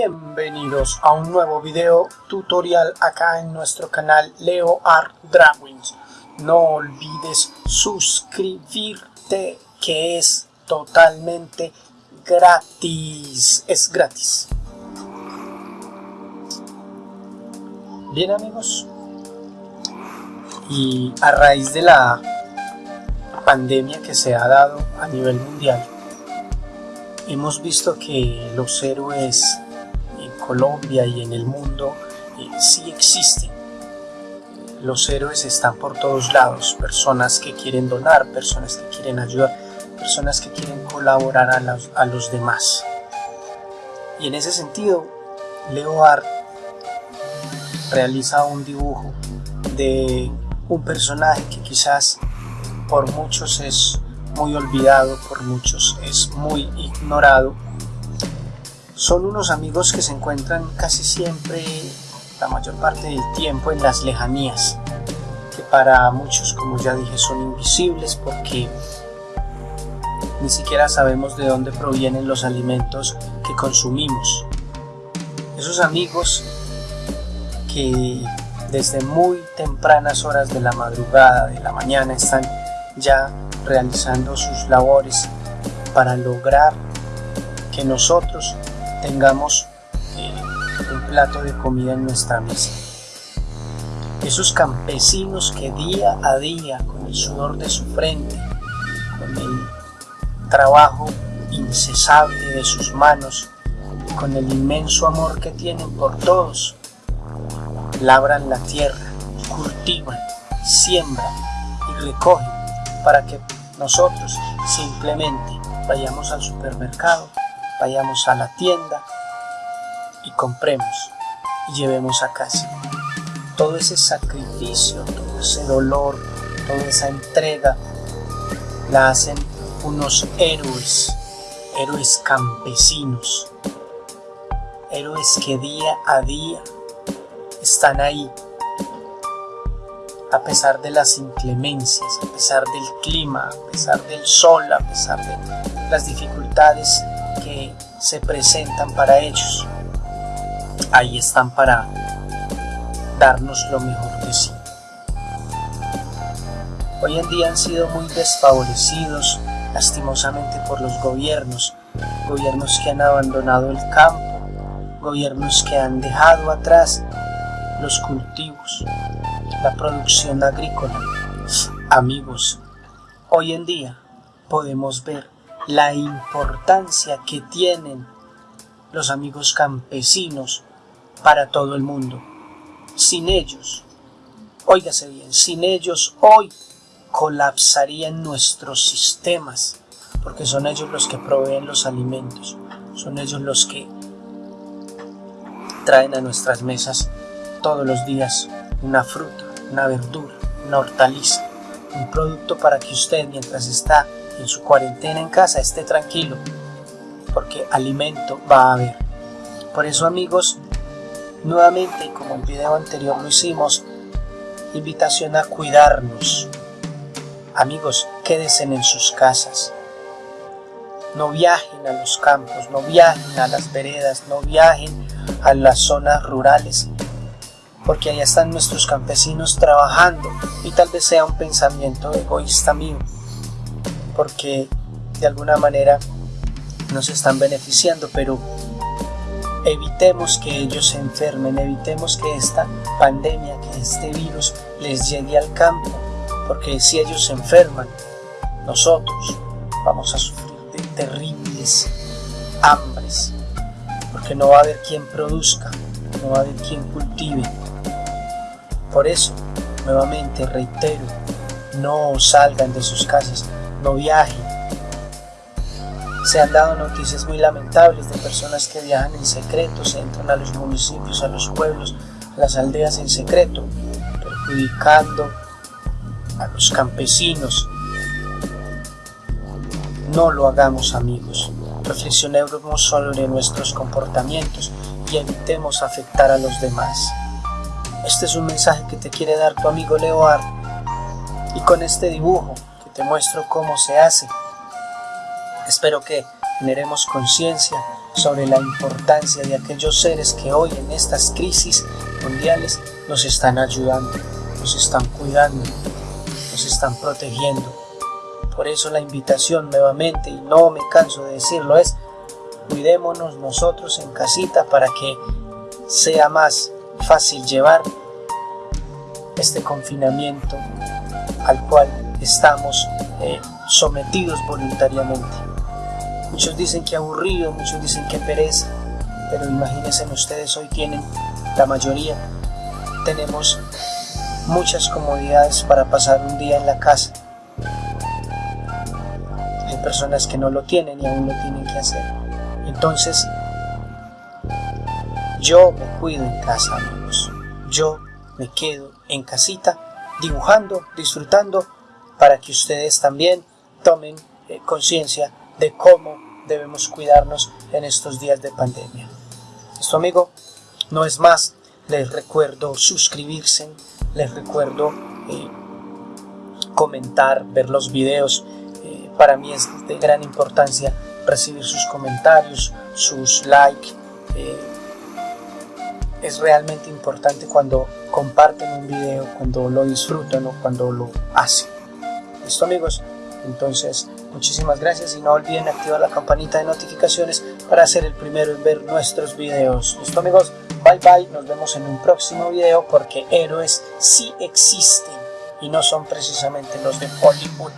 Bienvenidos a un nuevo video tutorial acá en nuestro canal Leo Art Drawings. No olvides suscribirte que es totalmente gratis. Es gratis. Bien amigos. Y a raíz de la pandemia que se ha dado a nivel mundial, hemos visto que los héroes Colombia y en el mundo eh, sí existen. Los héroes están por todos lados, personas que quieren donar, personas que quieren ayudar, personas que quieren colaborar a los, a los demás. Y en ese sentido, Leo Art realiza un dibujo de un personaje que quizás por muchos es muy olvidado, por muchos es muy ignorado. Son unos amigos que se encuentran casi siempre, la mayor parte del tiempo, en las lejanías, que para muchos, como ya dije, son invisibles porque ni siquiera sabemos de dónde provienen los alimentos que consumimos. Esos amigos que desde muy tempranas horas de la madrugada, de la mañana, están ya realizando sus labores para lograr que nosotros tengamos eh, un plato de comida en nuestra mesa. Esos campesinos que día a día, con el sudor de su frente, con el trabajo incesable de sus manos, con el inmenso amor que tienen por todos, labran la tierra, cultivan, siembran y recogen para que nosotros simplemente vayamos al supermercado, vayamos a la tienda y compremos y llevemos a casa. Todo ese sacrificio, todo ese dolor, toda esa entrega la hacen unos héroes, héroes campesinos, héroes que día a día están ahí a pesar de las inclemencias, a pesar del clima, a pesar del sol, a pesar de las dificultades que se presentan para ellos. Ahí están para darnos lo mejor de sí. Hoy en día han sido muy desfavorecidos lastimosamente por los gobiernos, gobiernos que han abandonado el campo, gobiernos que han dejado atrás los cultivos, la producción agrícola. Amigos, hoy en día podemos ver la importancia que tienen los amigos campesinos para todo el mundo. Sin ellos, óigase bien, sin ellos hoy colapsarían nuestros sistemas, porque son ellos los que proveen los alimentos, son ellos los que traen a nuestras mesas todos los días una fruta, una verdura, una hortaliza, un producto para que usted mientras está en su cuarentena en casa esté tranquilo, porque alimento va a haber. Por eso amigos, nuevamente como el video anterior lo hicimos, invitación a cuidarnos. Amigos, quédense en sus casas. No viajen a los campos, no viajen a las veredas, no viajen a las zonas rurales porque allá están nuestros campesinos trabajando y tal vez sea un pensamiento egoísta mío, porque de alguna manera nos están beneficiando, pero evitemos que ellos se enfermen, evitemos que esta pandemia, que este virus les llegue al campo, porque si ellos se enferman, nosotros vamos a sufrir de terribles hambres, porque no va a haber quien produzca, no va a haber quien cultive, por eso, nuevamente reitero, no salgan de sus casas, no viajen. Se han dado noticias muy lamentables de personas que viajan en secreto, se entran a los municipios, a los pueblos, a las aldeas en secreto, perjudicando a los campesinos. No lo hagamos amigos, reflexionemos sobre nuestros comportamientos y evitemos afectar a los demás. Este es un mensaje que te quiere dar tu amigo Leoar y con este dibujo te muestro cómo se hace. Espero que generemos conciencia sobre la importancia de aquellos seres que hoy en estas crisis mundiales nos están ayudando, nos están cuidando, nos están protegiendo. Por eso la invitación nuevamente, y no me canso de decirlo, es cuidémonos nosotros en casita para que sea más fácil llevar este confinamiento al cual estamos eh, sometidos voluntariamente. Muchos dicen que aburrido, muchos dicen que pereza, pero imagínense ustedes hoy tienen, la mayoría, tenemos muchas comodidades para pasar un día en la casa. Hay personas que no lo tienen y aún lo tienen que hacer. Entonces, yo me cuido en casa, amigos. Yo me quedo en casita dibujando, disfrutando, para que ustedes también tomen eh, conciencia de cómo debemos cuidarnos en estos días de pandemia. Esto amigo no es más, les recuerdo suscribirse, les recuerdo eh, comentar, ver los videos, eh, para mí es de gran importancia recibir sus comentarios, sus likes, es realmente importante cuando comparten un video, cuando lo disfrutan o cuando lo hacen. ¿Listo amigos? Entonces, muchísimas gracias y no olviden activar la campanita de notificaciones para ser el primero en ver nuestros videos. ¿Listo amigos? Bye bye, nos vemos en un próximo video porque héroes sí existen y no son precisamente los de Hollywood.